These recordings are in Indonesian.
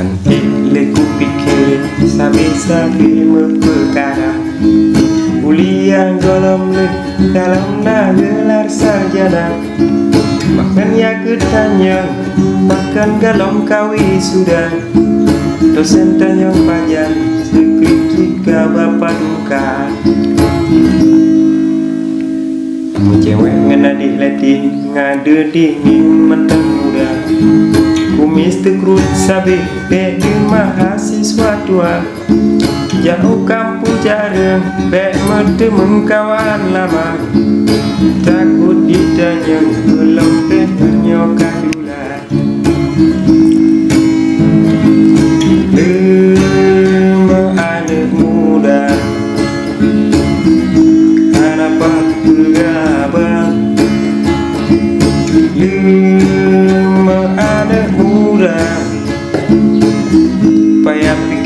Hantik leku pikir Sabi-sabi memperkara Kuliah golong le dalam nak gelar sarjana. Bahkan ya ketanya Bahkan galom kawi sudah Dosen tanya panjang Skripsi ke bapak duka? Cewek ngenadik latin Ngade dingin muda Kumis tekrut sabi Bek mahasiswa tua Jauh kampung jarang Bek mete mengkawan lama. Takut ditanya Belum tehnya kadula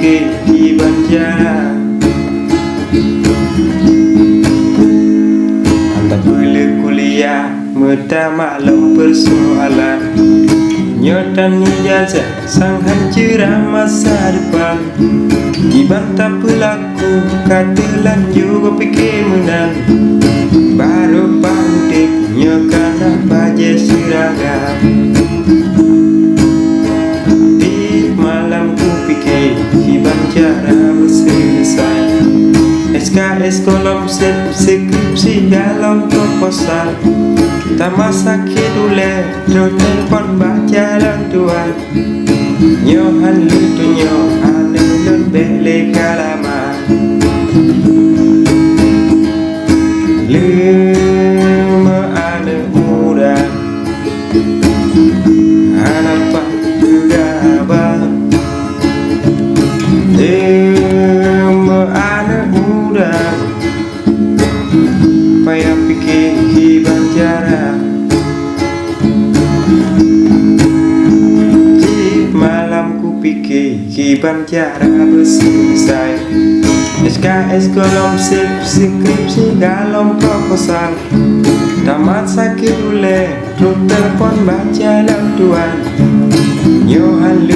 Payah pikir di banjar Anda boleh kuliah Meta maklum persoalan Nyotan ijazah Sang hancurah masa depan. Dibantah pelaku Katalan juga pikir menang. Baru pandek Nyokana baje seragam SKS kolom sip skripsi dalam proposal Tamat sakit ule Terus telepon baca Nyohan lutu nyohan malam ku pikir hiban jarak berselesai SKS kolom sip skripsi dalam proposal. Tamat sakit ule Terus telepon baca lang tuan. Nyohan